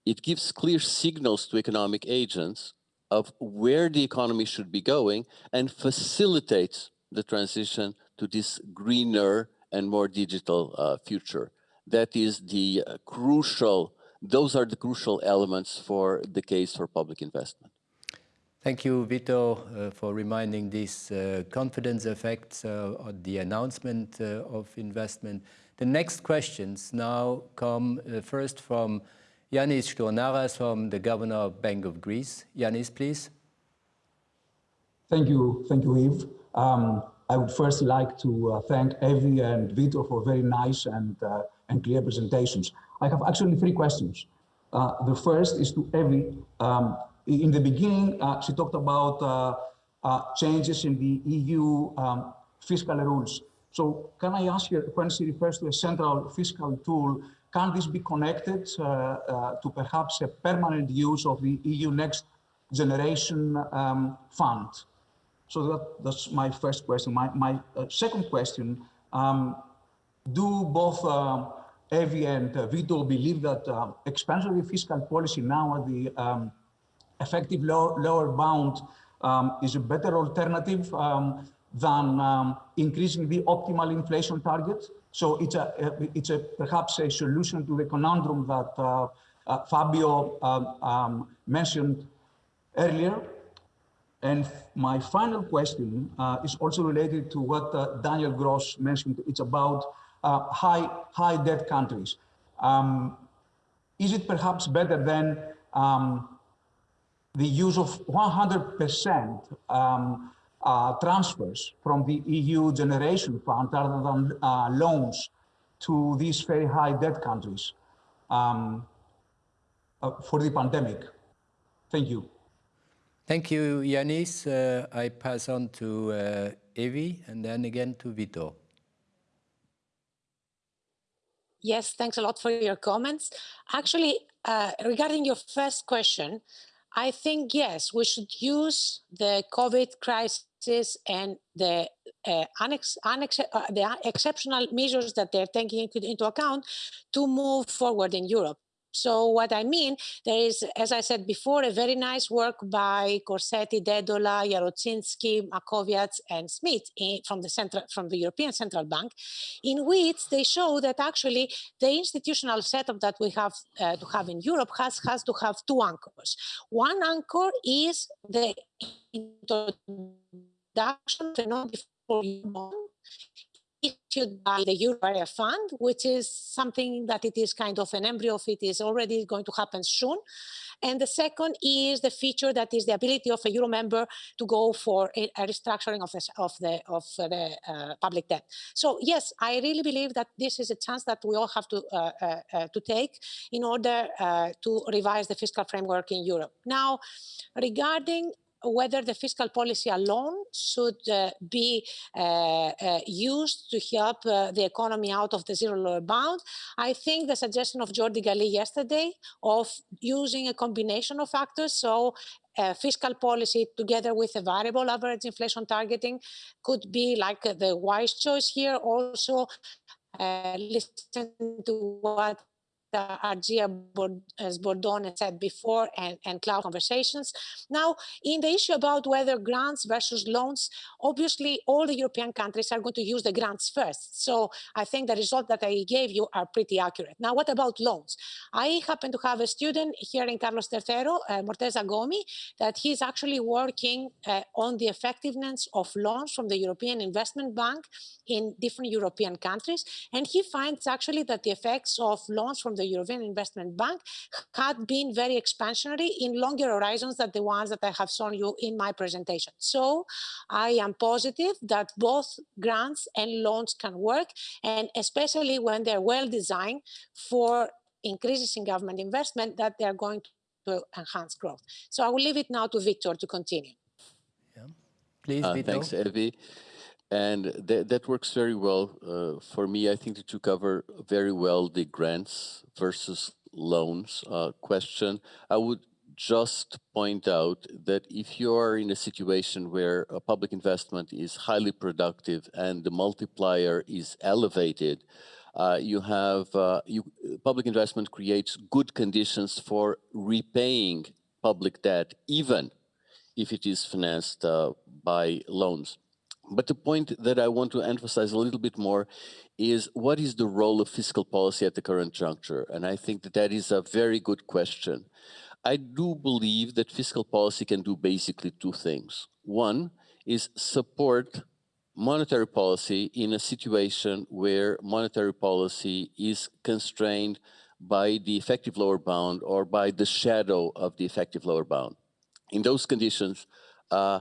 D: It gives clear signals to economic agents of where the economy should be going and facilitates the transition to this greener and more digital uh, future. That is the uh, crucial, those are the crucial elements for the case for public investment.
B: Thank you, Vito, uh, for reminding these uh, confidence effects uh, on the announcement uh, of investment. The next questions now come first from Yanis Stournaras from the Governor of Bank of Greece. Yanis, please.
F: Thank you. Thank you, Yves. Um, I would first like to uh, thank Evi and Vito for very nice and, uh, and clear presentations. I have actually three questions. Uh, the first is to Evi. Um, in the beginning, uh, she talked about uh, uh, changes in the EU um, fiscal rules. So can I ask you, when she refers to a central fiscal tool, can this be connected uh, uh, to perhaps a permanent use of the EU Next Generation um, Fund? So that, that's my first question. My, my uh, second question, um, do both uh, Evi and uh, Vito believe that uh, expansionary fiscal policy now at the um, effective lower, lower bound um, is a better alternative um, than um, increasing the optimal inflation target. So it's a, it's a perhaps a solution to the conundrum that uh, uh, Fabio um, um, mentioned earlier. And my final question uh, is also related to what uh, Daniel Gros mentioned. It's about uh, high, high debt countries. Um, is it perhaps better than um, the use of 100% um, uh, transfers from the EU Generation Fund rather than uh, loans to these very high debt countries um, uh, for the pandemic. Thank you.
B: Thank you, Yanis. Uh, I pass on to uh, Evi and then again to Vito.
C: Yes, thanks a lot for your comments. Actually, uh, regarding your first question, I think, yes, we should use the COVID crisis and the uh, annex, annex, uh, the exceptional measures that they're taking into account to move forward in Europe. So what I mean, there is, as I said before, a very nice work by Corsetti, Dedola, Jarociński, Maćkowiak, and Smith in, from the central, from the European Central Bank, in which they show that actually the institutional setup that we have uh, to have in Europe has has to have two anchors. One anchor is the introduction of the non-default issued by the Euro Area Fund, which is something that it is kind of an embryo of it is already going to happen soon. And the second is the feature that is the ability of a Euro member to go for a, restructuring of, this, of the, of the uh, public debt. So yes, I really believe that this is a chance that we all have to, uh, uh, uh to take in order uh, to revise the fiscal framework in Europe. Now, regarding whether the fiscal policy alone should uh, be uh, uh, used to help uh, the economy out of the zero lower bound. I think the suggestion of Jordi Galí yesterday of using a combination of factors, so uh, fiscal policy together with a variable average inflation targeting could be like uh, the wise choice here. Also, listen to what uh, Argia Sbordone said before and, and cloud conversations. Now, in the issue about whether grants versus loans, obviously all the European countries are going to use the grants first. So I think the result that I gave you are pretty accurate. Now, what about loans? I happen to have a student here in Carlos III, uh, Morteza Ghomi, that he's actually working uh, on the effectiveness of loans from the European Investment Bank in different European countries. And he finds actually that the effects of loans from the European Investment Bank had been very expansionary in longer horizons than the ones that I have shown you in my presentation. So I am positive that both grants and loans can work, and especially when they're well designed for increases in government investment, that they're going to enhance growth. So I will leave it now to Victor to continue.
B: Yeah. Please,
D: Uh,
B: Vito.
D: thanks, Evi. And that, that works very well uh, for me. I think that you cover very well the grants versus loans uh, question. I would just point out that if you are in a situation where a public investment is highly productive and the multiplier is elevated, uh, you have uh, you, public investment creates good conditions for repaying public debt, even if it is financed uh, by loans. But the point that I want to emphasize a little bit more is what is the role of fiscal policy at the current juncture? And I think that that is a very good question. I do believe that fiscal policy can do basically two things. One is support monetary policy in a situation where monetary policy is constrained by the effective lower bound or by the shadow of the effective lower bound. In those conditions, uh,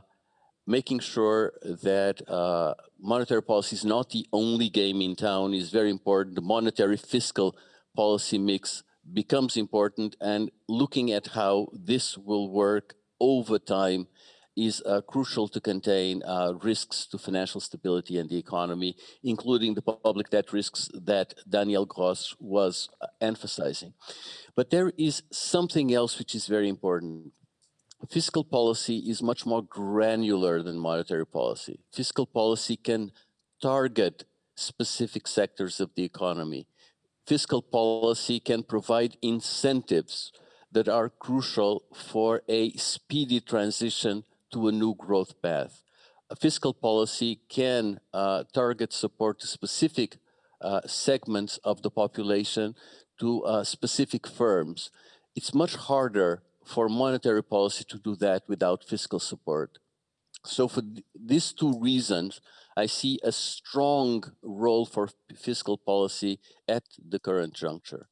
D: making sure that uh, monetary policy is not the only game in town is very important. The monetary fiscal policy mix becomes important and looking at how this will work over time is uh, crucial to contain uh, risks to financial stability and the economy, including the public debt risks that Daniel Gros was uh, emphasizing. But there is something else which is very important fiscal policy is much more granular than monetary policy. Fiscal policy can target specific sectors of the economy. Fiscal policy can provide incentives that are crucial for a speedy transition to a new growth path. Fiscal policy can uh, target support to specific uh, segments of the population, to uh, specific firms. It's much harder for monetary policy to do that without fiscal support. So for th these two reasons, I see a strong role for fiscal policy at the current juncture.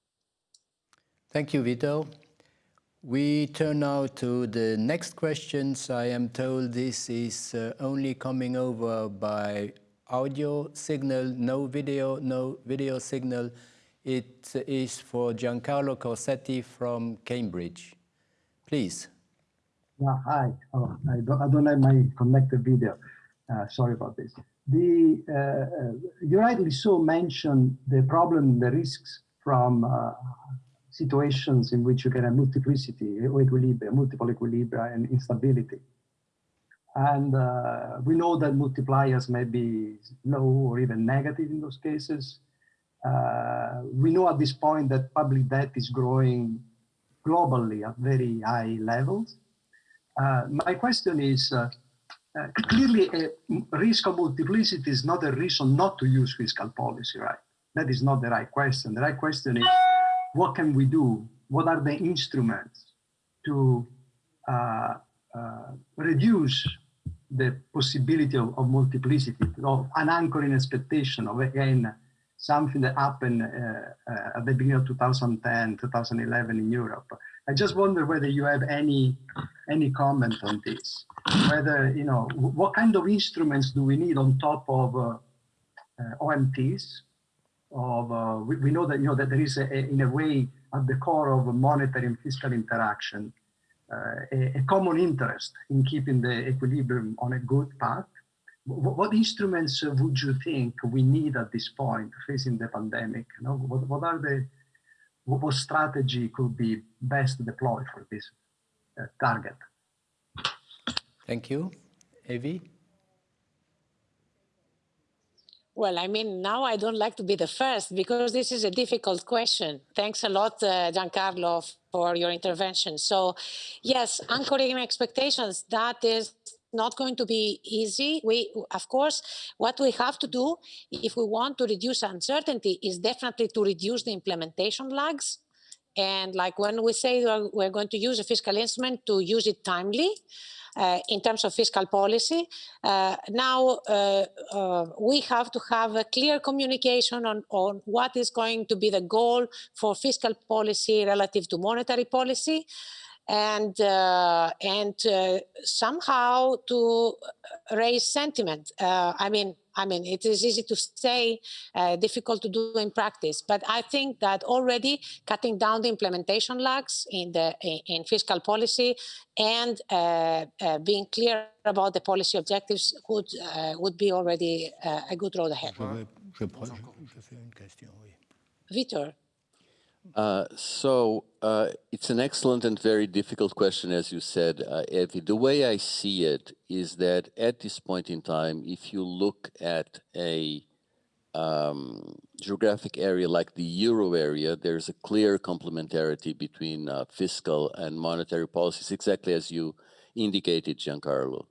B: Thank you, Vito. We turn now to the next questions. I am told this is uh, only coming over by audio signal, no video, no video signal. It is for Giancarlo Corsetti from Cambridge. Please.
G: Yeah, hi. Oh, I, don't, I don't have my connected video. Uh, sorry about this. The, uh, uh, you rightly so mentioned the problem, the risks from uh, situations in which you get a multiplicity, equilibria, multiple equilibria and instability. And uh, we know that multipliers may be low or even negative in those cases. Uh, we know at this point that public debt is growing globally at very high levels. Uh, my question is, uh, uh, clearly a risk of multiplicity is not a reason not to use fiscal policy, right? That is not the right question. The right question is, what can we do? What are the instruments to uh, uh, reduce the possibility of, of multiplicity, of an anchoring expectation of, again, something that happened uh, uh, at the beginning of 2010, 2011 in Europe. I just wonder whether you have any any comment on this. Whether you know what kind of instruments do we need on top of uh, uh, OMTs? Of uh, we, we, know that you know that there is a, a, in a way at the core of monetary and fiscal interaction uh, a, a common interest in keeping the equilibrium on a good path what instruments would you think we need at this point facing the pandemic? You know, what, what are the what strategy could be best deployed for this uh, target?
B: Thank you. Evi?
C: Well, I mean, now I don't like to be the first because this is a difficult question. Thanks a lot, uh, Giancarlo, for your intervention. So, yes, anchoring expectations, that is not going to be easy. We, of course, what we have to do if we want to reduce uncertainty is definitely to reduce the implementation lags. And like when we say we're, going to use a fiscal instrument to use it timely, uh, in terms of fiscal policy. Uh, now uh, uh, we have to have a clear communication on, on what is going to be the goal for fiscal policy relative to monetary policy and uh, and uh, somehow to raise sentiment. Uh, I mean, I mean, it is easy to say, uh, difficult to do in practice. But I think that already cutting down the implementation lags in the in, in fiscal policy and uh, uh, being clear about the policy objectives would would be already a good road ahead. Vitor.
D: Uh, so uh, it's an excellent and very difficult question, as you said, uh, Evi. The way I see it is that at this point in time, if you look at a um, geographic area like the euro area, there's a clear complementarity between uh, fiscal and monetary policies, exactly as you indicated, Giancarlo.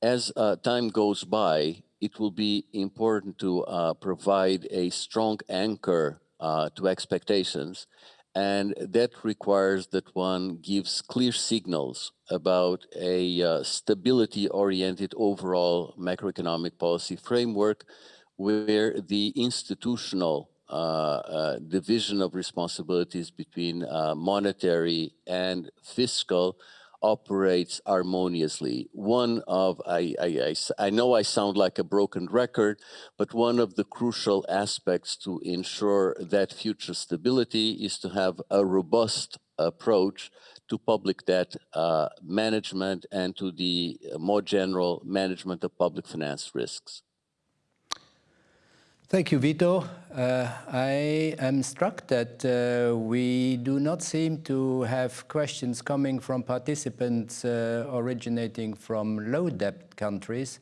D: As uh, time goes by, it will be important to uh, provide a strong anchor uh, to expectations. And that requires that one gives clear signals about a uh, stability-oriented overall macroeconomic policy framework where the institutional uh, uh, division of responsibilities between uh, monetary and fiscal operates harmoniously. One of, I, I, I, I, know I sound like a broken record, but one of the crucial aspects to ensure that future stability is to have a robust approach to public debt uh, management and to the more general management of public finance risks.
B: Thank you, Vito. Uh, I am struck that uh, we do not seem to have questions coming from participants uh, originating from low debt countries.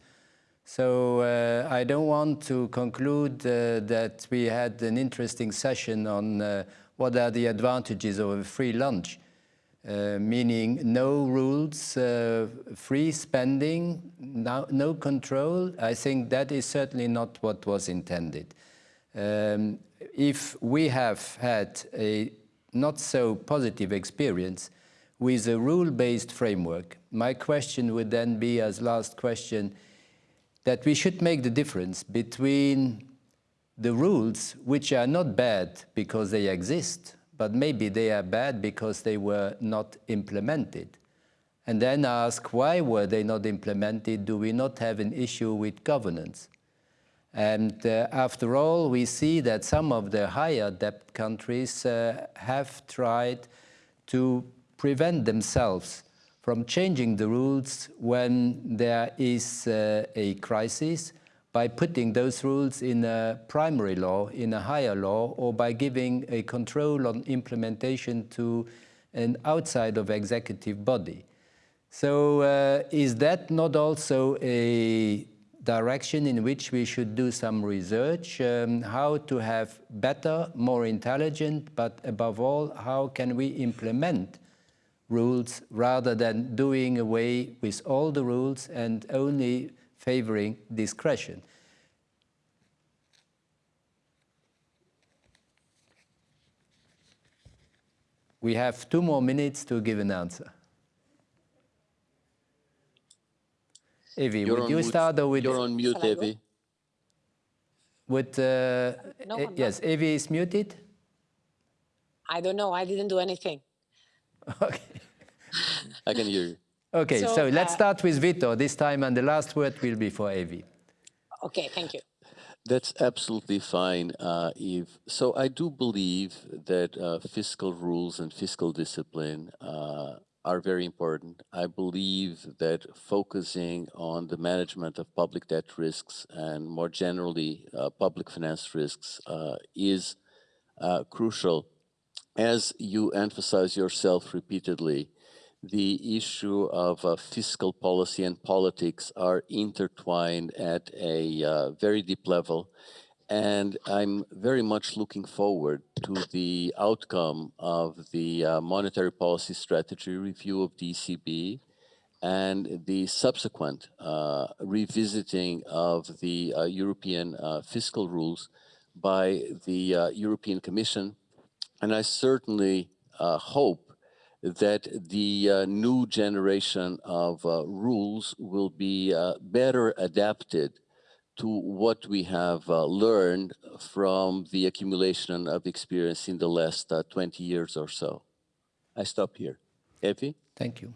B: So uh, I don't want to conclude uh, that we had an interesting session on uh, what are the advantages of a free lunch. Uh, meaning no rules, uh, free spending, no, no, control. I think that is certainly not what was intended. Um, if we have had a not so positive experience with a rule-based framework, my question would then be as last question, that we should make the difference between the rules, which are not bad because they exist, but maybe they are bad because they were not implemented. And then ask, why were they not implemented? Do we not have an issue with governance? And uh, after all, we see that some of the higher debt countries uh, have tried to prevent themselves from changing the rules when there is uh, a crisis by putting those rules in a primary law, in a higher law, or by giving a control on implementation to an outside of executive body. So uh, is that not also a direction in which we should do some research, um, how to have better, more intelligent, but above all, how can we implement rules rather than doing away with all the rules and only favoring discretion. We have two more minutes to give an answer. Evi, you're would you start or with...
D: You're on mute, Evi.
B: Would, uh, no, uh, yes, Evi is muted?
C: I don't know, I didn't do anything.
B: Okay.
D: I can hear you.
B: Okay, so, so let's uh, start with Vito this time, and the last word will be for Evi.
C: Okay, thank you.
D: That's absolutely fine, uh, Yves. So I do believe that uh, fiscal rules and fiscal discipline uh, are very important. I believe that focusing on the management of public debt risks and more generally uh, public finance risks uh, is uh, crucial. As you emphasize yourself repeatedly, the issue of uh, fiscal policy and politics are intertwined at a uh, very deep level. And I'm very much looking forward to the outcome of the uh, monetary policy strategy review of the ECB and the subsequent uh, revisiting of the uh, European uh, fiscal rules by the European Commission. And I certainly hope that the uh, new generation of uh, rules will be uh, better adapted to what we have uh, learned from the accumulation of experience in the last uh, 20 years or so. I stop here. Evi?
B: Thank you.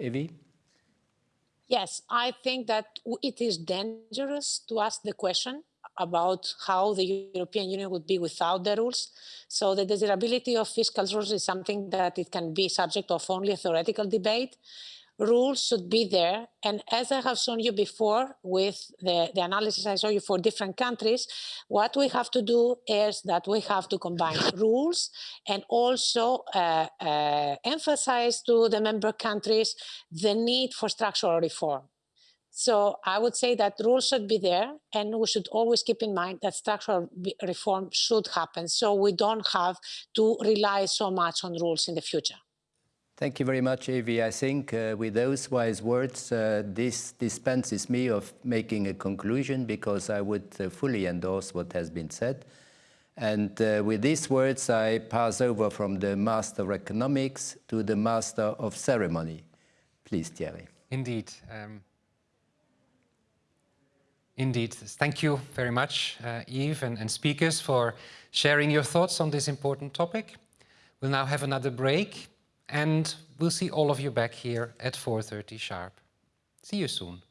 B: Evi?
C: Yes, I think that it is dangerous to ask the question about how the European Union would be without the rules. So the desirability of fiscal rules is something that it can be subject of only a theoretical debate. Rules should be there. And as I have shown you before with the, the analysis I show you for different countries, what we have to do is that we have to combine rules and also uh, uh, emphasize to the member countries the need for structural reform. So I would say that rules should be there and we should always keep in mind that structural reform should happen so we don't have to rely so much on rules in the future.
B: Thank you very much, Evi. I think uh, with those wise words, uh, this dispenses me of making a conclusion because I would uh, fully endorse what has been said. And uh, with these words, I pass over from the Master of Economics to the Master of Ceremony. Please, Thierry.
A: Indeed. Um, Indeed. Thank you very much, uh, and, and, speakers, for sharing your thoughts on this important topic. We'll now have another break and we'll see all of you back here at 4.30 sharp. See you soon.